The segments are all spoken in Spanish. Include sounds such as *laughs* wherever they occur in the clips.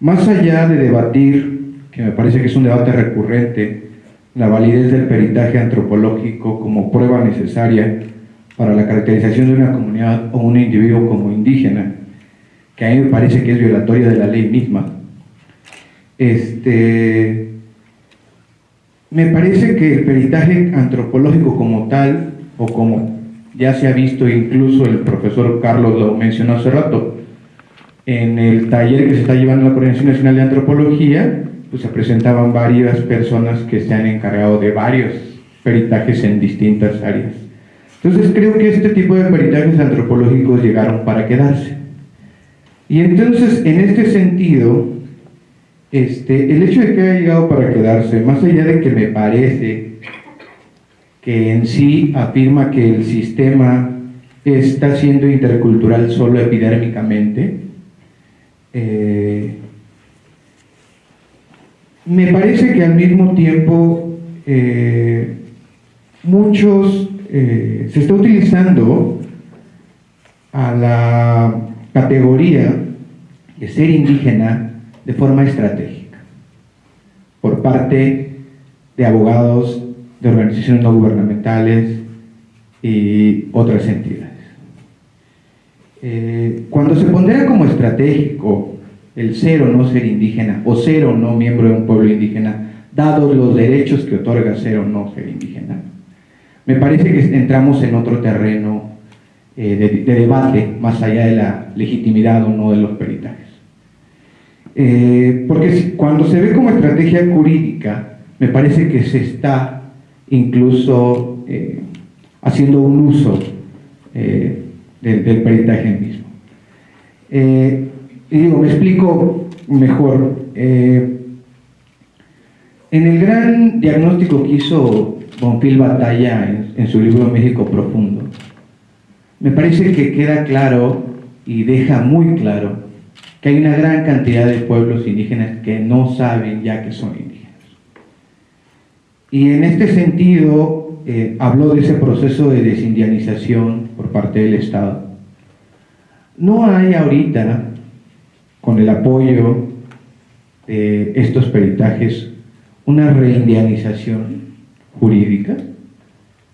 Más allá de debatir, que me parece que es un debate recurrente, la validez del peritaje antropológico como prueba necesaria para la caracterización de una comunidad o un individuo como indígena, que a mí me parece que es violatoria de la ley misma. Este, me parece que el peritaje antropológico como tal, o como ya se ha visto incluso el profesor Carlos lo mencionó hace rato, en el taller que se está llevando la Coordinación Nacional de Antropología, pues se presentaban varias personas que se han encargado de varios peritajes en distintas áreas. Entonces creo que este tipo de peritajes antropológicos llegaron para quedarse. Y entonces, en este sentido, este, el hecho de que haya llegado para quedarse, más allá de que me parece que en sí afirma que el sistema está siendo intercultural solo epidérmicamente, eh, me parece que al mismo tiempo eh, muchos eh, se está utilizando a la categoría de ser indígena de forma estratégica por parte de abogados de organizaciones no gubernamentales y otras entidades. Eh, cuando se pondera como estratégico el ser o no ser indígena o ser o no miembro de un pueblo indígena, dados los derechos que otorga ser o no ser indígena, me parece que entramos en otro terreno eh, de, debate más allá de la legitimidad o no de los peritajes. Eh, porque cuando se ve como estrategia jurídica, me parece que se está incluso eh, haciendo un uso del, peritaje mismo. y digo, me explico mejor. en el gran diagnóstico que hizo Bonfil Batalla en, su libro México Profundo, me parece que queda claro y deja muy claro que hay una gran cantidad de pueblos indígenas que no saben ya que son indígenas. Y en este sentido, eh, habló de ese proceso de desindianización por parte del Estado. No hay ahorita, con el apoyo de estos peritajes, una reindianización jurídica,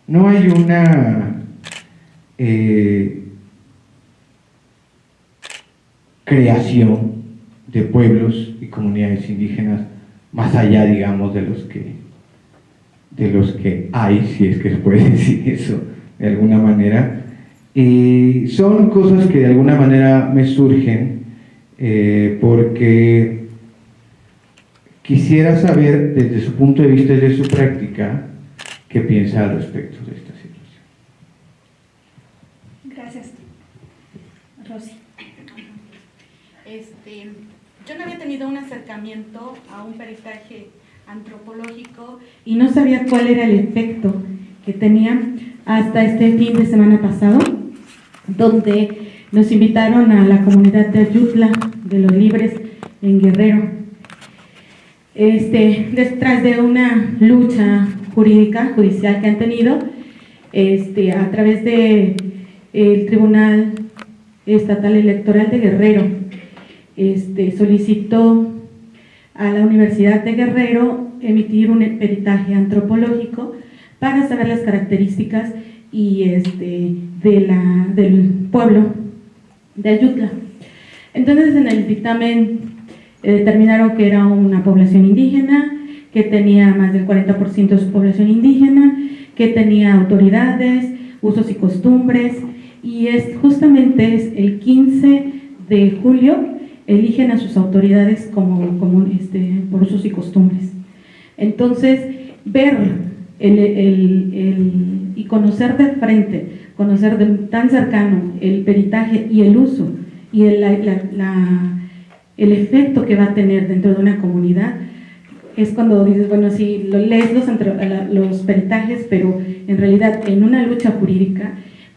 no hay una eh, creación de pueblos y comunidades indígenas más allá, digamos, de los que de los que hay, si es que se puede *laughs* decir eso de alguna manera. Y son cosas que de alguna manera me surgen eh, porque quisiera saber desde su punto de vista, desde su práctica, qué piensa al respecto de esta situación. Gracias. Rosy. Este, yo no había tenido un acercamiento a un peritaje antropológico y no sabía cuál era el efecto que tenía hasta este fin de semana pasado, donde nos invitaron a la comunidad de Ayutla, de los libres en Guerrero. Este, detrás de una lucha jurídica, judicial que han tenido, este, a través del el Tribunal Estatal Electoral de Guerrero, este, solicitó a la Universidad de Guerrero emitir un peritaje antropológico para saber las características y este, de la, del pueblo de Ayutla. Entonces en el dictamen eh, determinaron que era una población indígena, que tenía más del 40% de su población indígena, que tenía autoridades, usos y costumbres, y es justamente es el 15 de julio eligen a sus autoridades como, como este, por usos y costumbres. Entonces, ver el, y conocer de frente, conocer de tan cercano el peritaje y el uso y el, el efecto que va a tener dentro de una comunidad, es cuando dices, bueno, sí, lo lees los, los peritajes, pero en realidad en una lucha jurídica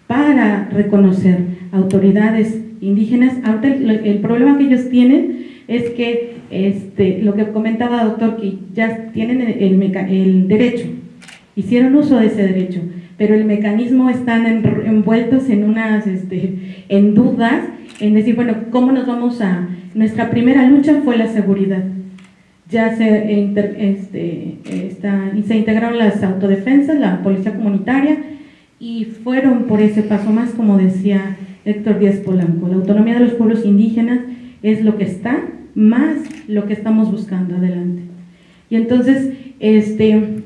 para reconocer autoridades indígenas, ahorita el, problema que ellos tienen es que este, lo que comentaba doctor, que ya tienen el, el, derecho, hicieron uso de ese derecho, pero el mecanismo están envueltos en unas, este, en dudas en decir, bueno, ¿cómo nos vamos a...? Nuestra primera lucha fue la seguridad. Ya se, este, se integraron las autodefensas, la policía comunitaria, y fueron por ese paso más, como decía Héctor Díaz Polanco. La autonomía de los pueblos indígenas es lo que está, más lo que estamos buscando adelante. Y entonces, este,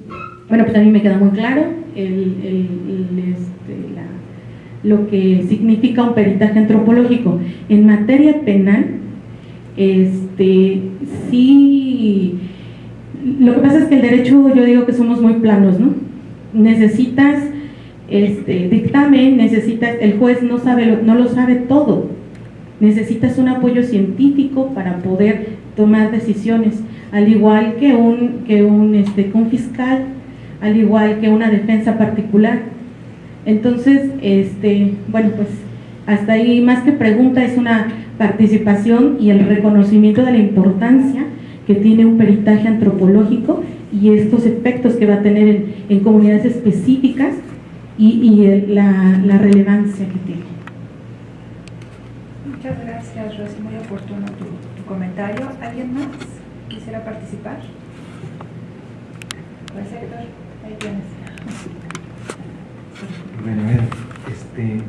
bueno, pues a mí me queda muy claro el, este, lo que significa un peritaje antropológico. En materia penal, este, sí, lo que pasa es que el derecho, yo digo que somos muy planos, ¿no? Necesitas este, dictamen, necesitas, el juez no, sabe, no lo sabe todo, necesitas un apoyo científico para poder tomar decisiones, al igual que un, que un, este, un fiscal, al igual que una defensa particular. Entonces, este, bueno, pues hasta ahí más que pregunta es una participación y el reconocimiento de la importancia que tiene un peritaje antropológico y estos efectos que va a tener en, en comunidades específicas y, la, la, relevancia que tiene. Muchas gracias, Rosy. Muy oportuno tu, comentario. ¿Alguien más quisiera participar? Pues Héctor, ahí tienes. Bueno, a ver, este...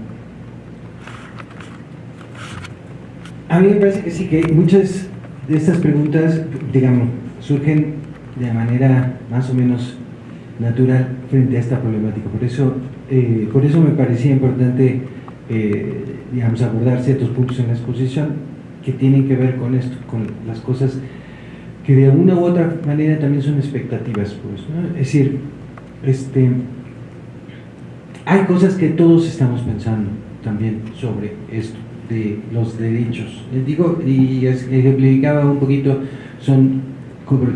A mí me parece que sí, que muchas de estas preguntas, digamos, surgen de manera más o menos natural frente a esta problemática. Por eso eh, por eso me parecía importante eh, digamos, abordar ciertos puntos en la exposición que tienen que ver con esto, con las cosas que de una u otra manera también son expectativas. Pues, Es decir, este, hay cosas que todos estamos pensando también sobre esto, de los derechos. Les digo, y ejemplificaba un poquito, son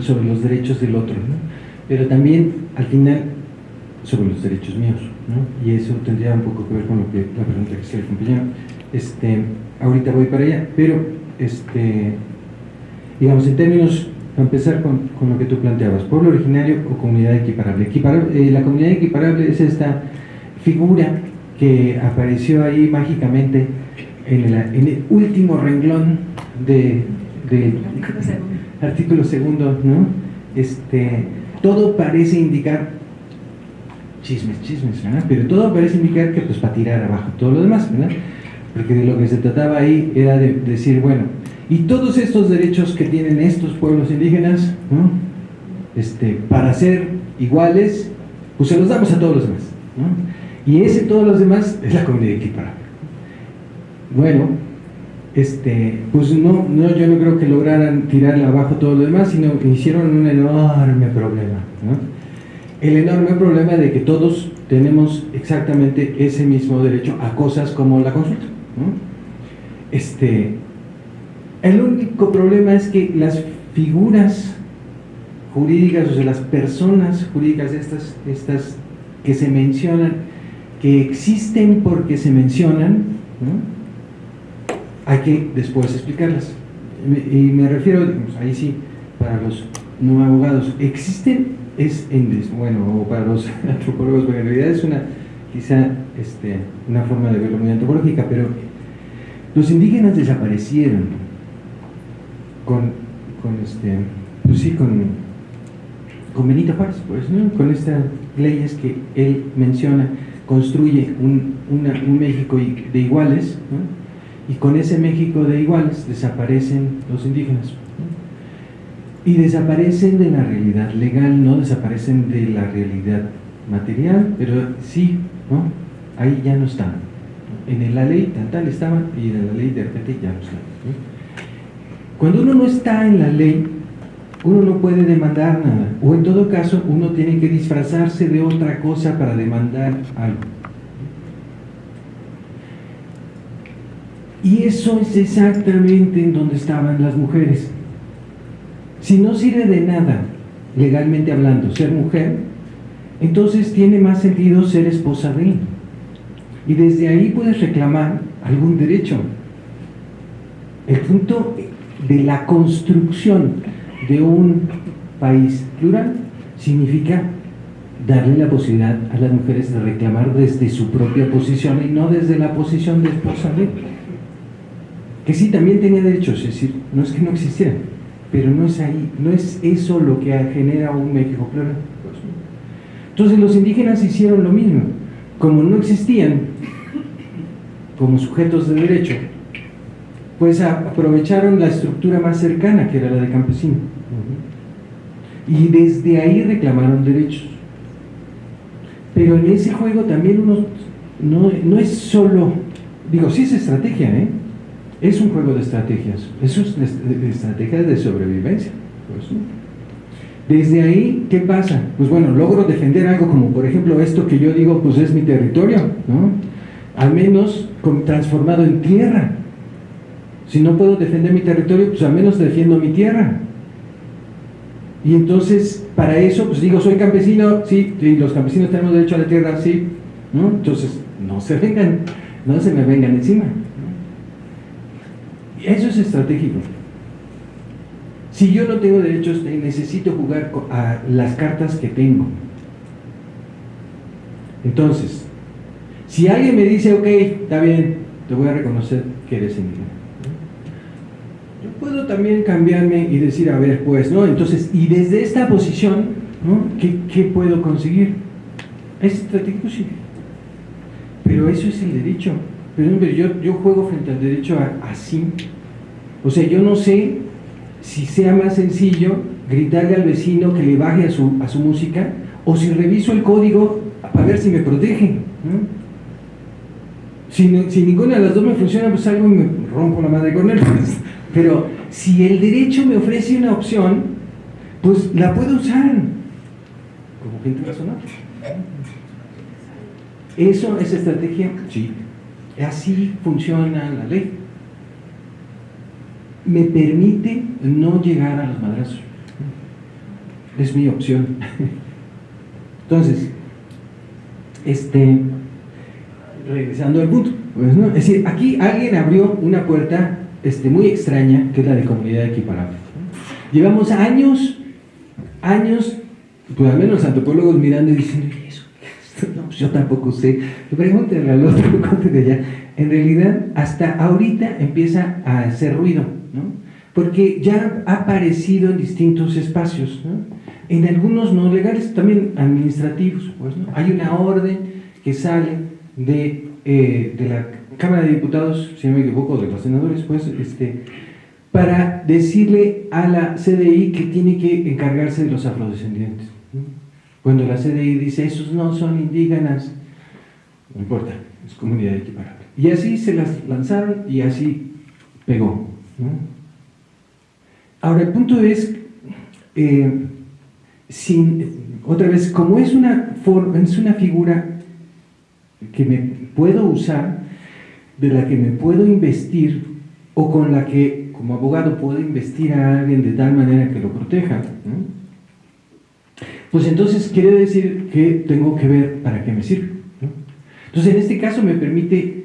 sobre los derechos del otro, pero también al final sobre los derechos míos. Y eso tendría un poco que ver con lo que la pregunta que se el compañero. Este, ahorita voy para allá, pero este, digamos en términos, para empezar con, con, lo que tú planteabas, pueblo originario o comunidad equiparable. Eh, la comunidad equiparable es esta figura que apareció ahí mágicamente en el, en el último renglón de, de artículo segundo, ¿no? Este, todo parece indicar chismes, chismes, ¿verdad? Pero todo parece indicar que pues para tirar abajo todo lo demás, ¿verdad? Porque de lo que se trataba ahí era de decir, bueno, y todos estos derechos que tienen estos pueblos indígenas, ¿no? Este, para ser iguales, pues se los damos a todos los demás, ¿no? Y ese todos los demás es la comunidad equiparable. Bueno, este, pues no, no, yo no creo que lograran tirar abajo todo lo demás, sino que hicieron un enorme problema, ¿no? el enorme problema de que todos tenemos exactamente ese mismo derecho a cosas como la consulta. Este, el único problema es que las figuras jurídicas, o sea, las personas jurídicas estas, estas que se mencionan, que existen porque se mencionan, hay que después explicarlas. Y me refiero, ahí sí, para los no abogados, existen es, bueno, o para los *laughs* antropólogos, porque en realidad es una, quizá este, una forma de verlo muy antropológica, pero los indígenas desaparecieron con, con este, pues sí, con, con Benito Juárez, pues, con estas leyes que él menciona, construye un, un México de iguales, y con ese México de iguales desaparecen los indígenas y desaparecen de la realidad legal, no desaparecen de la realidad material, pero sí, ¿no? ahí ya no están. En la ley tal tal estaban y en la ley de repente ya no están. Cuando uno no está en la ley, uno no puede demandar nada, o en todo caso uno tiene que disfrazarse de otra cosa para demandar algo. Y eso es exactamente en donde estaban las mujeres. Si no sirve de nada, legalmente hablando, ser mujer, entonces tiene más sentido ser esposa de él. Y desde ahí puedes reclamar algún derecho. El punto de la construcción de un país plural significa darle la posibilidad a las mujeres de reclamar desde su propia posición y no desde la posición de esposa de él. Que sí también tenía derechos, es decir, no es que no existieran, pero no es ahí, no es eso lo que genera un México plural. Entonces los indígenas hicieron lo mismo, como no existían como sujetos de derecho, pues aprovecharon la estructura más cercana, que era la de campesino. Y desde ahí reclamaron derechos. Pero en ese juego también uno no, es solo, digo, sí es estrategia, ¿eh? Es un juego de estrategias, es de estrategias de sobrevivencia. Pues, desde ahí, ¿qué pasa? Pues bueno, logro defender algo como, por ejemplo, esto que yo digo, pues es mi territorio, ¿no? Al menos transformado en tierra. Si no puedo defender mi territorio, pues al menos defiendo mi tierra. Y entonces, para eso, pues digo, soy campesino, sí, y los campesinos tenemos derecho a la tierra, sí, ¿no? Entonces, no se vengan, no se me vengan encima. Eso es estratégico. Si yo no tengo derechos, necesito jugar a las cartas que tengo. Entonces, si alguien me dice, ok, está bien, te voy a reconocer que eres indígena. Yo puedo también cambiarme y decir, a ver, pues, ¿no? Entonces, y desde esta posición, ¿no? ¿Qué, puedo conseguir? Es estratégico, sí. Pero eso es el derecho. Pero yo, yo juego frente al derecho así. O sea, yo no sé si sea más sencillo gritarle al vecino que le baje a su, a su música o si reviso el código para ver si me protege. Si, si, ninguna de las dos me funciona, pues algo me rompo la madre con él. *laughs* Pero si el derecho me ofrece una opción, pues la puedo usar como gente razonable. ¿Eso es estrategia? Sí. Así funciona la ley me permite no llegar a los madrazos. Es mi opción. Entonces, este, regresando al punto, pues, ¿no? es decir, aquí alguien abrió una puerta este, muy extraña, que es la de comunidad equiparable. Llevamos años, años, pues al menos los antropólogos mirando y diciendo, ¿eso? No, pues yo tampoco sé. Pregúntenle al otro, *laughs* allá. En realidad, hasta ahorita empieza a hacer ruido porque ya ha aparecido en distintos espacios, en algunos no legales, también administrativos. Pues, Hay una orden que sale de, eh, de, la Cámara de Diputados, si no me equivoco, de los senadores, pues, este, para decirle a la CDI que tiene que encargarse de los afrodescendientes. Cuando la CDI dice, esos no son indígenas, no importa, es comunidad equiparable. Y así se las lanzaron y así pegó. Ahora, el punto es, eh, sin, otra vez, como es una, es una figura que me puedo usar, de la que me puedo investir, o con la que como abogado puedo investir a alguien de tal manera que lo proteja, pues entonces quiere decir que tengo que ver para qué me sirve. Entonces, en este caso me permite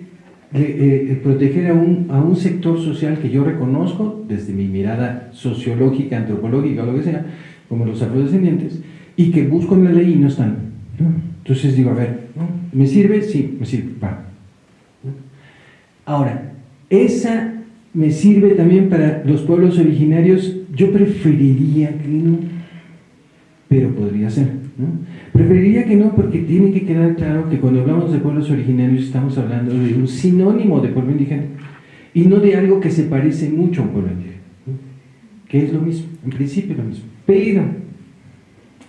eh, eh, proteger a un, a un sector social que yo reconozco desde mi mirada sociológica, antropológica, lo que sea, como los afrodescendientes, y que busco en la ley y no están. Entonces digo, a ver, ¿me sirve? Sí, me sirve, va. Ahora, esa me sirve también para los pueblos originarios, yo preferiría que no, pero podría ser. Preferiría que no porque tiene que quedar claro que cuando hablamos de pueblos originarios estamos hablando de un sinónimo de pueblo indígena y no de algo que se parece mucho a un pueblo indígena, que es lo mismo, en principio lo mismo. Pero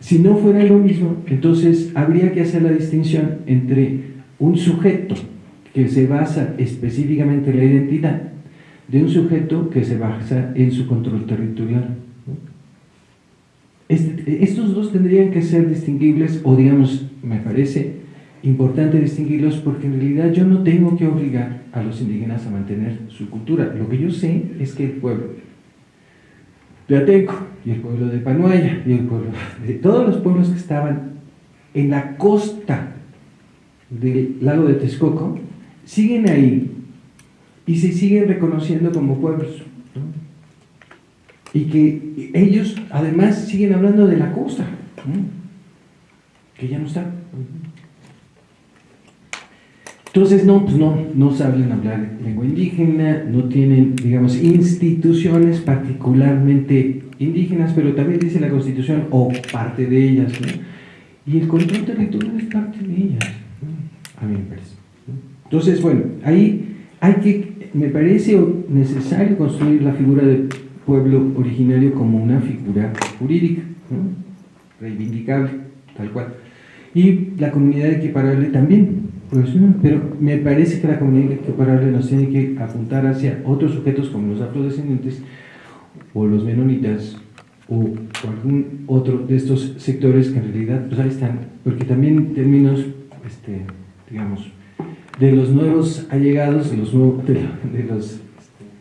si no fuera lo mismo, entonces habría que hacer la distinción entre un sujeto que se basa específicamente en la identidad de un sujeto que se basa en su control territorial. Estos dos tendrían que ser distinguibles, o digamos, me parece importante distinguirlos porque en realidad yo no tengo que obligar a los indígenas a mantener su cultura. Lo que yo sé es que el pueblo de Ateco y el pueblo de Panuaya y el pueblo de todos los pueblos que estaban en la costa del lago de Texcoco siguen ahí y se siguen reconociendo como pueblos y que ellos además siguen hablando de la costa, que ya no está. Entonces, no, pues no, no saben hablar lengua indígena, no tienen, digamos, instituciones particularmente indígenas, pero también dice la Constitución, o parte de ellas. Y el control territorial es parte de ellas, a mí me parece. Entonces, bueno, ahí hay que, me parece necesario construir la figura del pueblo originario como una figura jurídica, reivindicable, tal cual. Y la comunidad equiparable también, pero me parece que la comunidad equiparable nos tiene que apuntar hacia otros sujetos como los afrodescendientes o los menonitas o, algún otro de estos sectores que en realidad pues ahí están, porque también en términos, este, digamos, de los nuevos allegados, de los, nuevos, de, de este,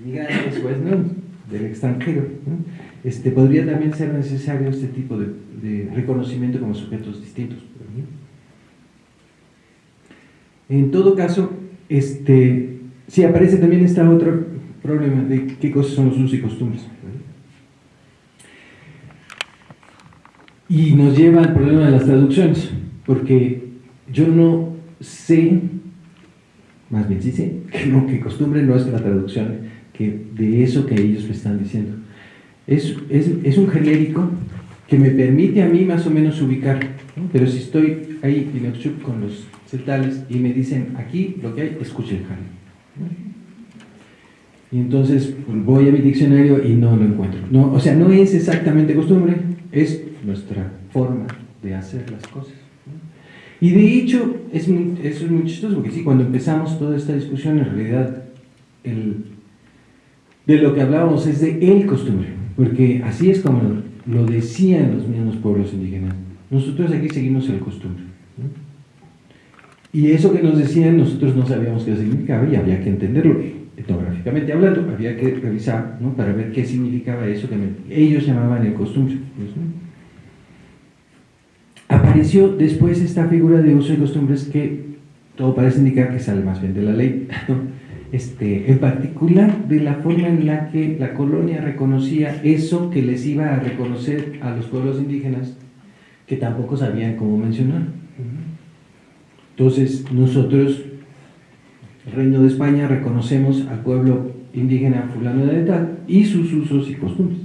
migrantes, pues, ¿no? Del extranjero, ¿no? este, podría también ser necesario este tipo de, reconocimiento como sujetos distintos. En todo caso, este, sí aparece también este otro problema de qué cosas son los usos y costumbres. Y nos lleva al problema de las traducciones, porque yo no sé, más bien sí sé, *laughs* que lo que costumbre no es la traducción que de eso que ellos me están diciendo. Es, es, es un genérico que me permite a mí más o menos ubicar, ¿no? pero si estoy ahí con los celtales y me dicen aquí lo que hay, escuche el jale. Y entonces pues, voy a mi diccionario y no lo encuentro. No, o sea, no es exactamente costumbre, es nuestra forma de hacer las cosas. Y de hecho, es muy, eso es muy chistoso, porque sí, cuando empezamos toda esta discusión, en realidad, el, de lo que hablábamos es de el costumbre, porque así es como lo decían los mismos pueblos indígenas. Nosotros aquí seguimos el costumbre. Y eso que nos decían, nosotros no sabíamos qué significaba y había que entenderlo. Etnográficamente hablando, había que revisar para ver qué significaba eso que ellos llamaban el costumbre. Apareció después esta figura de uso y costumbres que todo parece indicar que sale más bien de la ley. *laughs* Este, en particular de la forma en la que la colonia reconocía eso que les iba a reconocer a los pueblos indígenas que tampoco sabían cómo mencionar. Entonces, nosotros, el Reino de España, reconocemos al pueblo indígena fulano de tal y sus usos y costumbres.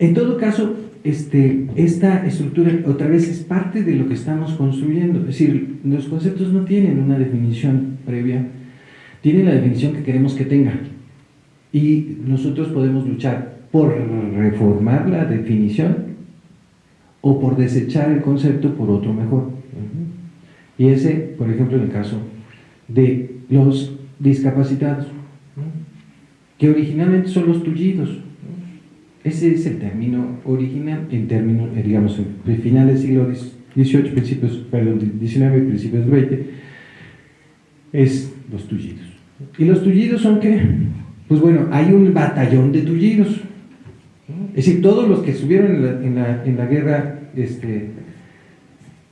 En todo caso, este, esta estructura otra vez es parte de lo que estamos construyendo. Es decir, los conceptos no tienen una definición previa, tienen la definición que queremos que tenga. Y nosotros podemos luchar por reformar la definición o por desechar el concepto por otro mejor. Y ese, por ejemplo, en el caso de los discapacitados, que originalmente son los tullidos. Ese es el término original, en términos, eh, digamos, en finales del siglo XVIII, principios, perdón, XIX, principios del XX, es los tullidos. ¿Y los tullidos son qué? Pues bueno, hay un batallón de tullidos, es decir, todos los que estuvieron en la, en la, en la guerra, este,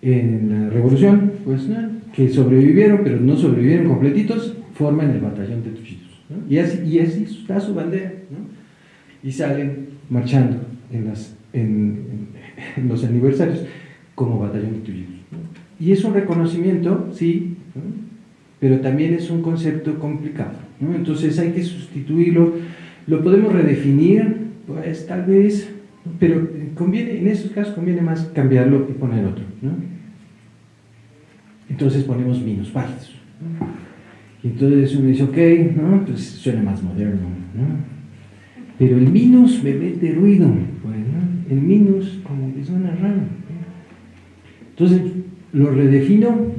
en la revolución, pues que sobrevivieron, pero no sobrevivieron completitos, forman el batallón de tullidos. ¿no? Y, así, y así está su bandera. ¿no? Y salen marchando en, las, los aniversarios como batallón de. ¿no? Y es un reconocimiento, sí, pero también es un concepto complicado. Entonces hay que sustituirlo, lo podemos redefinir, pues tal vez, pero conviene, en esos casos conviene más cambiarlo y poner otro. Entonces ponemos minusválidos. ¿no? Y entonces uno dice, ok, ¿no? pues suena más moderno. ¿no? Pero el minus me mete ruido, el minus como que suena raro. Entonces lo redefino,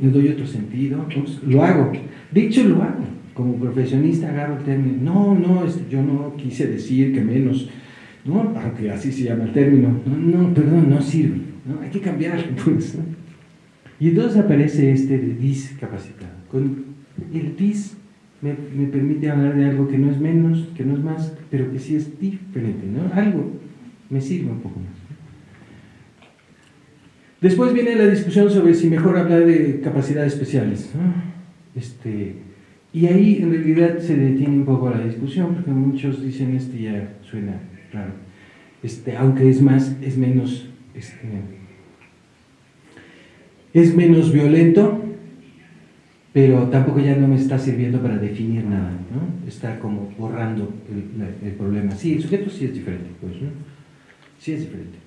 le doy otro sentido, pues, lo hago. De hecho lo hago, como profesionista agarro el término, no, no, este, yo no quise decir que menos, ¿no? aunque así se llama el término, no, no, perdón, no sirve, ¿no? hay que cambiar. *laughs* Pues, ¿no? Y entonces aparece este de discapacitado. Con el dis me, permite hablar de algo que no es menos, que no es más, pero que sí es diferente, ¿no? Algo me sirve un poco más. Después viene la discusión sobre si mejor hablar de capacidades especiales. Este, y ahí en realidad se detiene un poco la discusión, porque muchos dicen este ya suena raro. Este, aunque es más, es menos. Este, es menos violento, pero tampoco ya no me está sirviendo para definir nada, ¿no? Está como borrando el, el problema. Sí, el sujeto sí es diferente, pues, ¿no? Sí es diferente.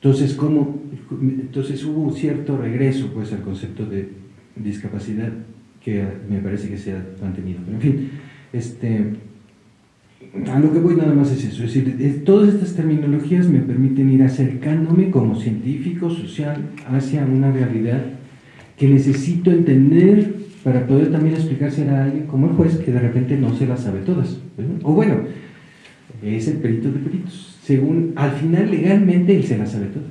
Entonces, ¿cómo? Entonces hubo un cierto regreso pues, al concepto de discapacidad que me parece que se ha mantenido. Pero en fin, este, a lo que voy nada más es eso. Es decir, todas estas terminologías me permiten ir acercándome como científico social hacia una realidad que necesito entender para poder también explicarse a alguien como el juez que de repente no se las sabe todas. O bueno, es el perito de peritos según, al final legalmente él se la sabe todas.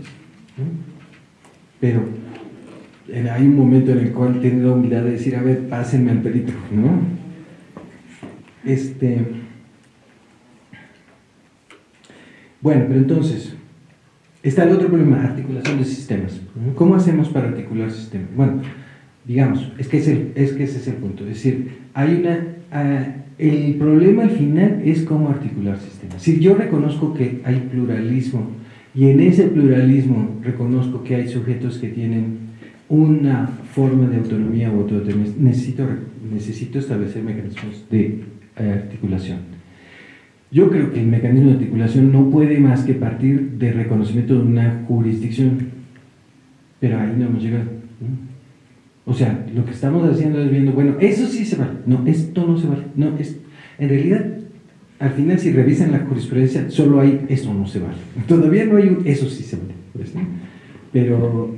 Pero hay un momento en el cual tiene la humildad de decir, a ver, pásenme al perito, ¿no? Este, bueno, pero entonces, está el otro problema, articulación de sistemas. ¿Cómo hacemos para articular sistemas? Bueno, digamos, es que, es, es que ese es el punto. Es decir, hay una... Ah, el problema al final es cómo articular sistemas. Si yo reconozco que hay pluralismo y en ese pluralismo reconozco que hay sujetos que tienen una forma de autonomía o autodeterminación, necesito, necesito establecer mecanismos de eh, articulación. Yo creo que el mecanismo de articulación no puede más que partir del reconocimiento de una jurisdicción, pero ahí no hemos llegado. O sea, lo que estamos haciendo es viendo, bueno, eso sí se vale, no, esto no se vale, no, es, en realidad, al final si revisan la jurisprudencia, solo hay, eso no se vale, *laughs* todavía no hay un, eso sí se vale, pues, pero,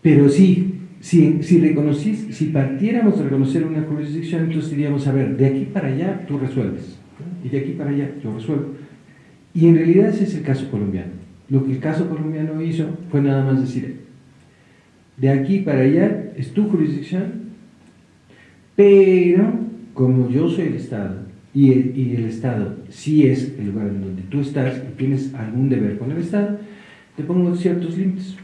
pero sí, si, si reconocís, si partiéramos de reconocer una jurisdicción, entonces diríamos, a ver, de aquí para allá tú resuelves, y de aquí para allá yo resuelvo. Y en realidad ese es el caso colombiano. Lo que el caso colombiano hizo fue nada más decir, de aquí para allá es tu jurisdicción, pero como yo soy el Estado y el, Estado sí es el lugar en donde tú estás y tienes algún deber con el Estado, te pongo ciertos límites.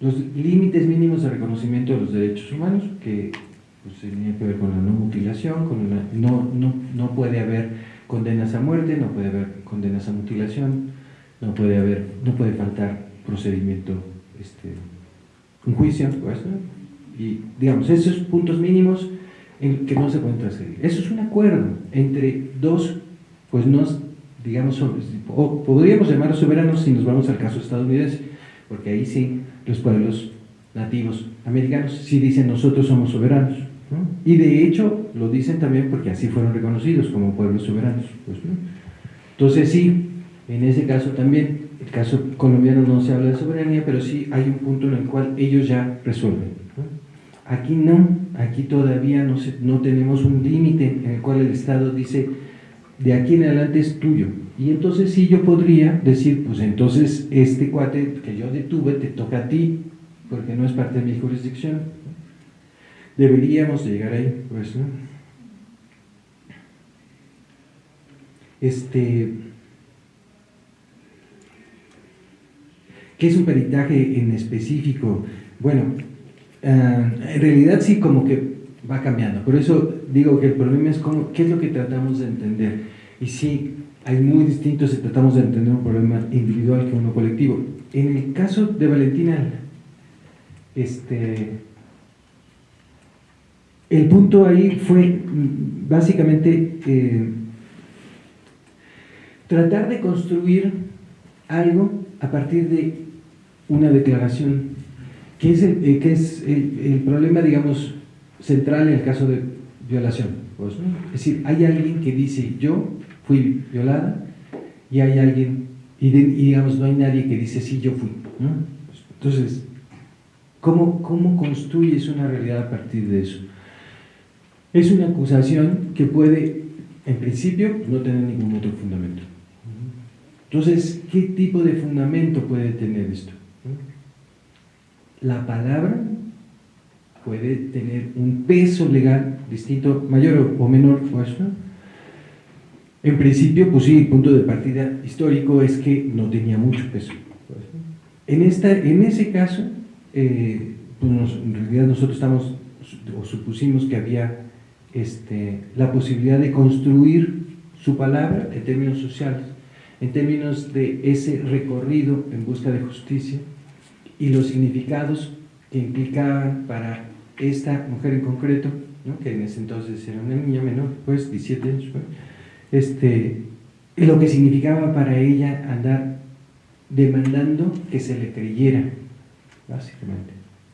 Los límites mínimos de reconocimiento de los derechos humanos, que pues, tienen que ver con la no mutilación, con no, no, no puede haber condenas a muerte, no puede haber condenas a mutilación, no puede haber, no puede faltar procedimiento este, un juicio, pues, y digamos, esos puntos mínimos en que no se pueden transgredir. Eso es un acuerdo entre dos, pues no, digamos, o podríamos llamarlos soberanos si nos vamos al caso estadounidense, porque ahí sí los pueblos nativos americanos sí dicen nosotros somos soberanos. Y de hecho lo dicen también porque así fueron reconocidos como pueblos soberanos. Pues, Entonces sí, en ese caso también el caso colombiano no se habla de soberanía, pero sí hay un punto en el cual ellos ya resuelven. Aquí no, aquí todavía no, no tenemos un límite en el cual el Estado dice, de aquí en adelante es tuyo. Y entonces sí yo podría decir, pues entonces este cuate que yo detuve te toca a ti, porque no es parte de mi jurisdicción. Deberíamos llegar ahí, pues, ¿no? Este, ¿Qué es un peritaje en específico? Bueno, eh, en realidad sí como que va cambiando. Por eso digo que el problema es cómo, qué es lo que tratamos de entender. Y sí, hay muy distintos si tratamos de entender un problema individual que uno colectivo. En el caso de Valentina, este, el punto ahí fue mm, básicamente eh, tratar de construir algo a partir de una declaración, que es el, eh, problema, digamos, central en el caso de violación. Pues, es decir, hay alguien que dice yo fui violada y hay alguien, y, digamos, no hay nadie que dice sí, yo fui. Entonces, ¿cómo, ¿cómo construyes una realidad a partir de eso? Es una acusación que puede, en principio, no tener ningún otro fundamento. Entonces, ¿qué tipo de fundamento puede tener esto? La palabra puede tener un peso legal distinto, mayor o menor, pues, En principio, pues sí, el punto de partida histórico es que no tenía mucho peso. En, esta, en ese caso, eh, pues en realidad nosotros estamos, o supusimos que había este, la posibilidad de construir su palabra en términos sociales en términos de ese recorrido en busca de justicia y los significados que implicaban para esta mujer en concreto, ¿no? que en ese entonces era una niña menor, pues 17 años, pues, este, lo que significaba para ella andar demandando que se le creyera, básicamente.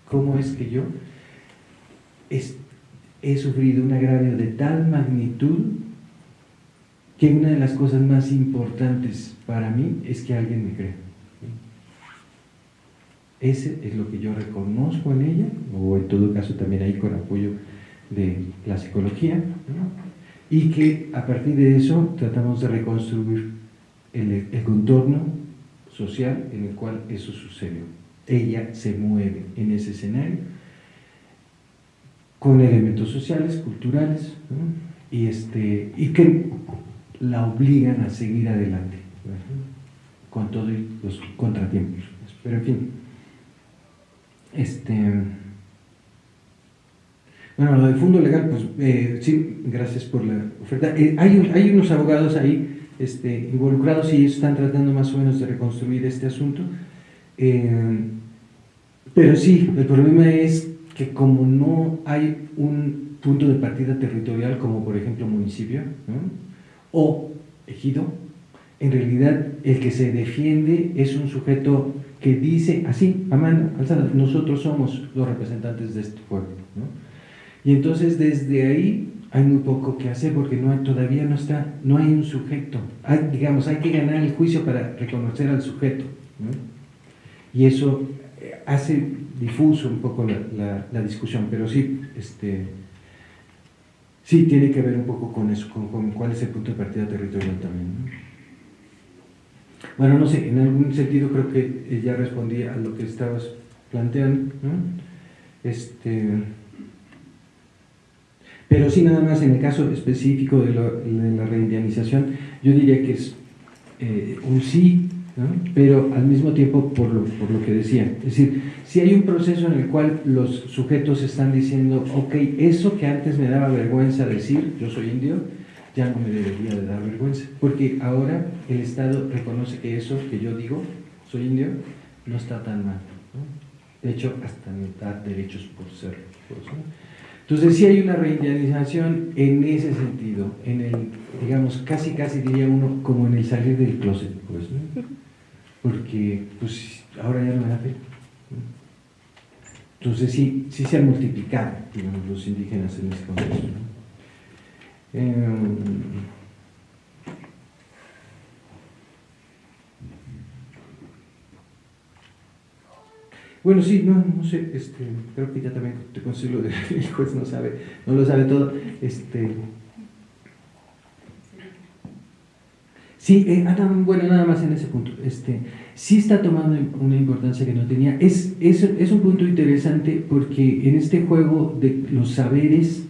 ¿Cómo es que yo he sufrido un agravio de tal magnitud que una de las cosas más importantes para mí es que alguien me crea? Ese es lo que yo reconozco en ella, o en todo caso también ahí con apoyo de la psicología, y que a partir de eso tratamos de reconstruir el, el contorno social en el cual eso sucedió. Ella se mueve en ese escenario con elementos sociales, culturales, y, este, y que la obligan a seguir adelante, con todos los contratiempos. Pero en fin, este, bueno, lo del fondo legal, pues eh, sí, gracias por la oferta. Eh, hay, hay, unos abogados ahí este, involucrados y están tratando más o menos de reconstruir este asunto. Eh, pero sí, el problema es que como no hay un punto de partida territorial, como por ejemplo municipio o ejido, en realidad el que se defiende es un sujeto que dice así, Amanda, nosotros somos los representantes de este pueblo. Y entonces desde ahí hay muy poco que hacer porque hay, todavía no está, no hay un sujeto. digamos, hay que ganar el juicio para reconocer al sujeto. Y eso eh, hace difuso un poco la, la, discusión, pero sí, este, sí tiene que ver un poco con eso, con, cuál es el punto de partida territorial también. Bueno, no sé, en algún sentido creo que ya respondí a lo que estabas planteando. Este, pero sí, nada más en el caso específico de, la reindianización, yo diría que es eh, un sí, pero al mismo tiempo por lo, por lo que decía. Es decir, si hay un proceso en el cual los sujetos están diciendo, ok, eso que antes me daba vergüenza decir, yo soy indio, ya no me debería de dar vergüenza, porque ahora el Estado reconoce que eso que yo digo, soy indio, no está tan mal. De hecho, hasta me da derechos por ser. Entonces sí hay una reindianización en ese sentido, en el, digamos, casi casi diría uno, como en el salir del closet, pues, porque pues ahora ya no me da pena. Entonces sí, sí se han multiplicado, digamos, los indígenas en ese contexto. Em, bueno, sí, no, no sé, este, creo que ya también te consigo *laughs* el juez no sabe, no lo sabe todo. Este, sí, eh, bueno, nada más en ese punto. Este, sí está tomando una importancia que no tenía. Es, es, es un punto interesante porque en este juego de los saberes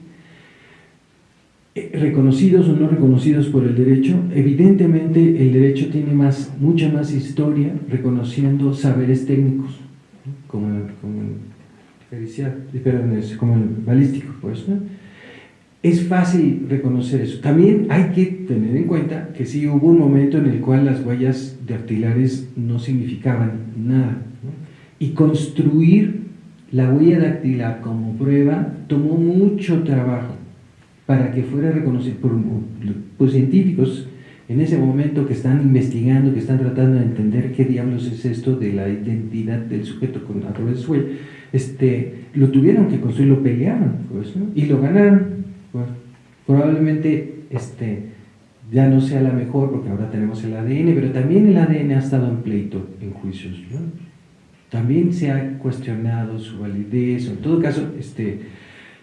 eh, reconocidos o no reconocidos por el derecho, evidentemente el derecho tiene más, mucha más historia reconociendo saberes técnicos, como, como el, como el balístico, pues, Es fácil reconocer eso. También hay que tener en cuenta que sí hubo un momento en el cual las huellas dactilares no significaban nada. Y construir la huella dactilar como prueba tomó mucho trabajo para que fuera reconocido por, científicos en ese momento que están investigando, que están tratando de entender qué diablos es esto de la identidad del sujeto con, a través de su este, lo tuvieron que construir, lo pelearon pues, y lo ganaron. Probablemente este, ya no sea la mejor porque ahora tenemos el ADN, pero también el ADN ha estado en pleito en juicios. También se ha cuestionado su validez, en todo caso, este,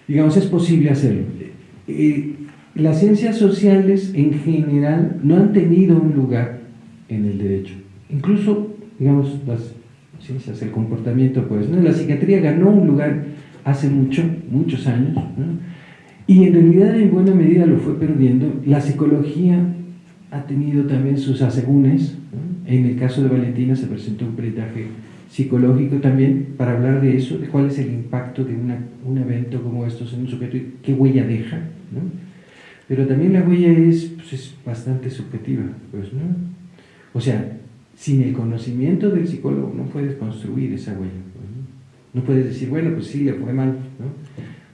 digamos, es posible hacerlo las ciencias sociales en general no han tenido un lugar en el derecho. Incluso, digamos, las ciencias del comportamiento, pues, ¿no? la psiquiatría ganó un lugar hace mucho, muchos años, y en realidad en buena medida lo fue perdiendo. La psicología ha tenido también sus asegúnes. En el caso de Valentina se presentó un peritaje psicológico también para hablar de eso, de cuál es el impacto de un evento como estos en un sujeto y qué huella deja. Pero también la huella es, pues, es bastante subjetiva, pues, ¿no? O sea, sin el conocimiento del psicólogo no puedes construir esa huella. ¿no? no puedes decir, bueno, pues sí, le fue mal, ¿no?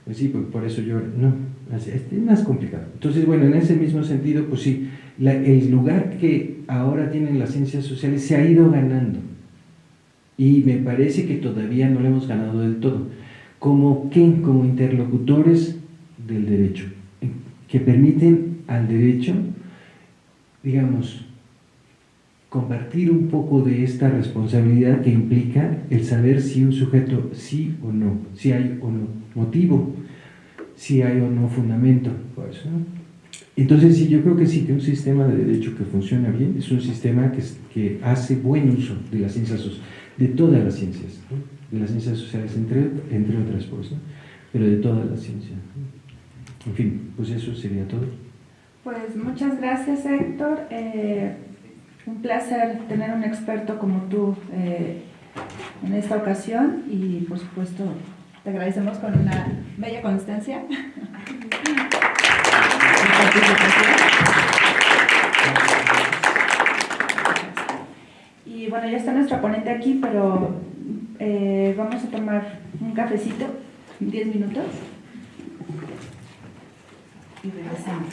Pues sí, pues por eso yo, no, es más complicado. Entonces, bueno, en ese mismo sentido, pues sí, el lugar que ahora tienen las ciencias sociales se ha ido ganando y me parece que todavía no lo hemos ganado del todo. ¿Como qué? Como interlocutores del derecho, que permiten al derecho, digamos, compartir un poco de esta responsabilidad que implica el saber si un sujeto sí o no, si hay o no motivo, si hay o no fundamento. Entonces sí, yo creo que sí, que un sistema de derecho que funciona bien es un sistema que, que hace buen uso de las ciencias de todas las ciencias, de las ciencias sociales, entre, entre otras cosas, pero de todas las ciencias. En fin, pues eso sería todo. Pues muchas gracias Héctor, eh, un placer tener un experto como tú eh, en esta ocasión y por supuesto te agradecemos con una bella constancia. Y bueno, ya está nuestra ponente aquí, pero eh, vamos a tomar un cafecito, 10 minutos. Y regresamos.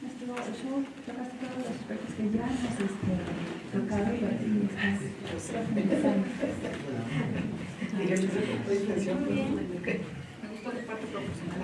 Muchas gracias. Yo tocaste todos los aspectos que ya nos este, tocado, sí bien. Me gustó la parte profesional.